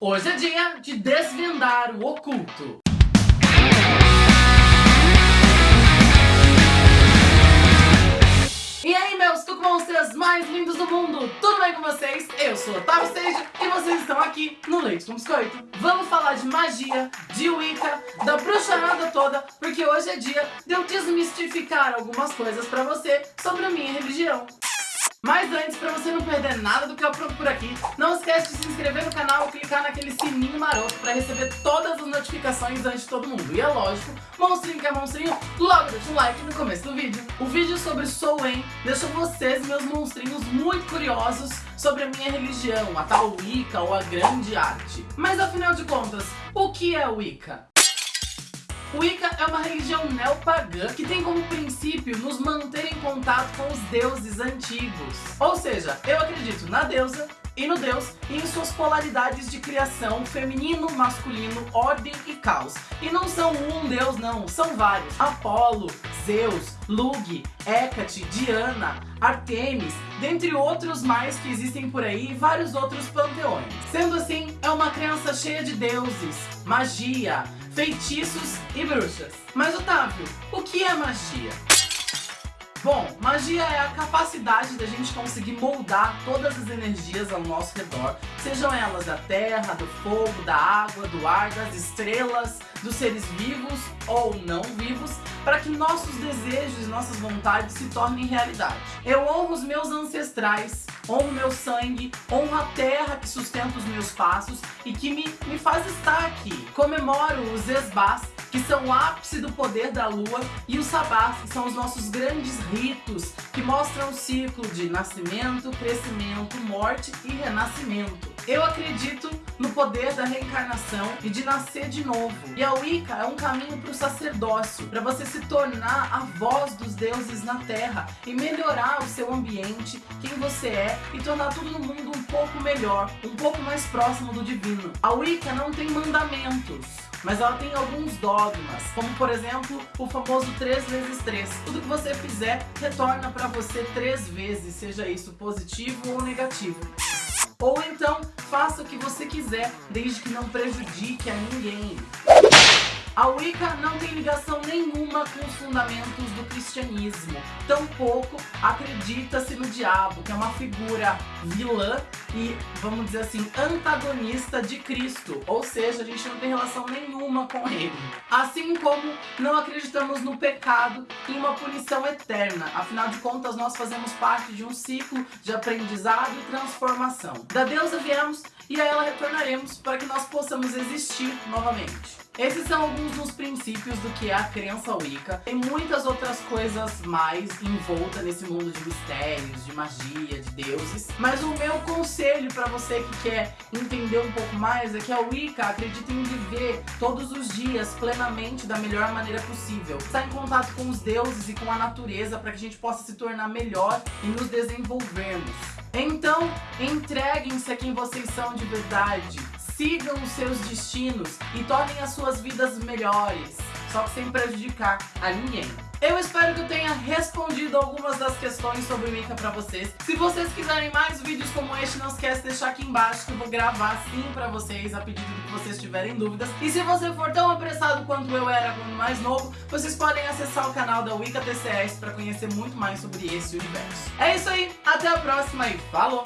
Hoje é dia de desvendar o oculto. E aí, meus tucmonsters mais lindos do mundo, tudo bem com vocês? Eu sou Otávio Stage e vocês estão aqui no Leite com Biscoito. Vamos falar de magia, de Wicca, da bruxarada toda, porque hoje é dia de eu desmistificar algumas coisas pra você sobre a minha religião. Mas antes, pra você não perder nada do que eu apronto por aqui, não esquece de se inscrever no canal e clicar naquele sininho maroto pra receber todas as notificações antes de todo mundo. E é lógico, monstrinho que é monstrinho, logo deixa um like no começo do vídeo. O vídeo sobre Soen deixa vocês, meus monstrinhos, muito curiosos sobre a minha religião, a tal Wicca ou a grande arte. Mas afinal de contas, o que é Wicca? Wicca é uma religião neopagã que tem como princípio nos manter em contato com os deuses antigos. Ou seja, eu acredito na deusa e no Deus e em suas polaridades de criação feminino, masculino, ordem e caos. E não são um Deus não, são vários. Apolo, Zeus, Lug, Hecate, Diana, Artemis, dentre outros mais que existem por aí e vários outros panteões. Sendo assim, é uma crença cheia de deuses, magia, feitiços e bruxas. Mas Otávio, o que é magia? Bom, magia é a capacidade da gente conseguir moldar todas as energias ao nosso redor, sejam elas da terra, do fogo, da água, do ar, das estrelas, dos seres vivos ou não vivos, para que nossos desejos e nossas vontades se tornem realidade. Eu honro os meus ancestrais, honro meu sangue, honro a terra que sustenta os meus passos e que me, me faz estar aqui. Comemoro os esbás, que são o ápice do poder da lua, e os sabás, que são os nossos grandes ritos, que mostram o ciclo de nascimento, crescimento, morte e renascimento. Eu acredito no poder da reencarnação e de nascer de novo. E a Wicca é um caminho para o sacerdócio, para você se tornar a voz dos deuses na Terra e melhorar o seu ambiente, quem você é e tornar tudo no mundo um pouco melhor, um pouco mais próximo do divino. A Wicca não tem mandamentos, mas ela tem alguns dogmas, como por exemplo o famoso 3 vezes 3. Tudo que você fizer retorna para você três vezes, seja isso positivo ou negativo. Ou então, faça o que você quiser, desde que não prejudique a ninguém. A Wicca não tem ligação nenhuma com os fundamentos do cristianismo. Tampouco acredita-se no diabo, que é uma figura vilã e, vamos dizer assim, antagonista de Cristo. Ou seja, a gente não tem relação nenhuma com ele. Assim como não acreditamos no pecado e uma punição eterna. Afinal de contas, nós fazemos parte de um ciclo de aprendizado e transformação. Da deusa viemos e a ela retornaremos para que nós possamos existir novamente. Esses são alguns dos princípios do que é a crença Wicca. Tem muitas outras coisas mais envoltas nesse mundo de mistérios, de magia, de deuses. Mas o meu conselho para você que quer entender um pouco mais é que a Wicca acredita em viver todos os dias plenamente da melhor maneira possível. Estar em contato com os deuses e com a natureza para que a gente possa se tornar melhor e nos desenvolvermos. Então, entreguem-se a quem vocês são de verdade sigam os seus destinos e tornem as suas vidas melhores, só que sem prejudicar a ninguém. Eu espero que eu tenha respondido algumas das questões sobre o Wicca pra vocês. Se vocês quiserem mais vídeos como este, não esquece de deixar aqui embaixo que eu vou gravar sim pra vocês, a pedido que vocês tiverem dúvidas. E se você for tão apressado quanto eu era quando mais novo, vocês podem acessar o canal da Wicca TCS pra conhecer muito mais sobre esse universo. É isso aí, até a próxima e falou!